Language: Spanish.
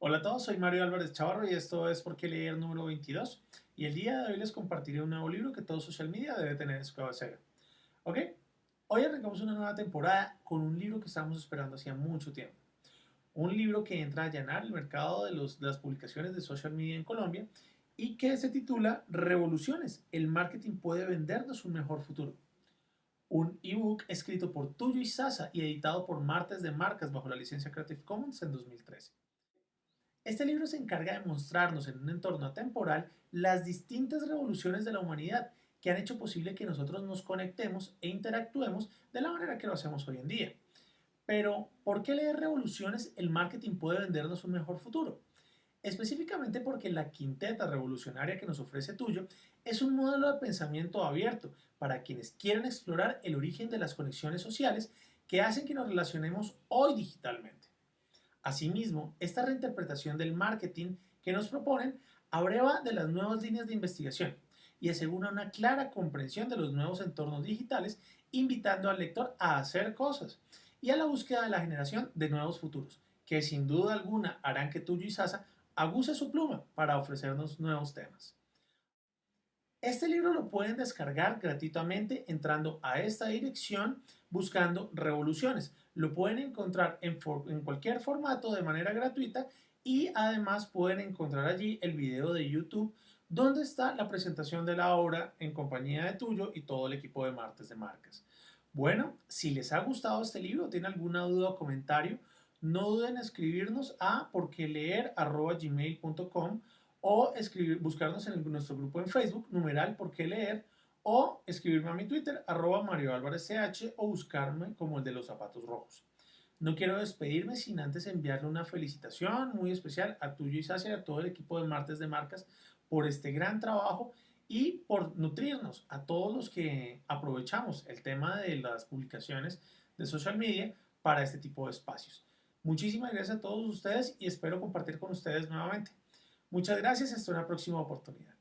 Hola a todos, soy Mario Álvarez Chavarro y esto es Por qué leer número 22 y el día de hoy les compartiré un nuevo libro que todo social media debe tener en su cabecera. ¿Ok? Hoy arrancamos una nueva temporada con un libro que estamos esperando hacía mucho tiempo. Un libro que entra a allanar el mercado de, de las publicaciones de social media en Colombia y que se titula Revoluciones, el marketing puede vendernos un mejor futuro. Un ebook escrito por Tuyo y Sasa y editado por Martes de Marcas bajo la licencia Creative Commons en 2013. Este libro se encarga de mostrarnos en un entorno atemporal las distintas revoluciones de la humanidad que han hecho posible que nosotros nos conectemos e interactuemos de la manera que lo hacemos hoy en día. Pero, ¿por qué leer revoluciones el marketing puede vendernos un mejor futuro? Específicamente porque la quinteta revolucionaria que nos ofrece Tuyo es un modelo de pensamiento abierto para quienes quieren explorar el origen de las conexiones sociales que hacen que nos relacionemos hoy digitalmente. Asimismo, esta reinterpretación del marketing que nos proponen abreva de las nuevas líneas de investigación y asegura una clara comprensión de los nuevos entornos digitales, invitando al lector a hacer cosas y a la búsqueda de la generación de nuevos futuros, que sin duda alguna harán que Tuyo y Sasa aguce su pluma para ofrecernos nuevos temas. Este libro lo pueden descargar gratuitamente entrando a esta dirección buscando revoluciones. Lo pueden encontrar en, cualquier formato de manera gratuita y además pueden encontrar allí el video de YouTube donde está la presentación de la obra en compañía de Tuyo y todo el equipo de Martes de Marcas. Bueno, si les ha gustado este libro, tienen alguna duda o comentario, no duden en escribirnos a porqueleer.gmail.com o escribir, buscarnos en nuestro grupo en Facebook, numeral por qué leer, o escribirme a mi Twitter, arroba Mario Álvarez CH, o buscarme como el de los zapatos rojos. No quiero despedirme sin antes enviarle una felicitación muy especial a tuyo y Sacia y a todo el equipo de Martes de Marcas por este gran trabajo y por nutrirnos a todos los que aprovechamos el tema de las publicaciones de social media para este tipo de espacios. Muchísimas gracias a todos ustedes y espero compartir con ustedes nuevamente. Muchas gracias, hasta una próxima oportunidad.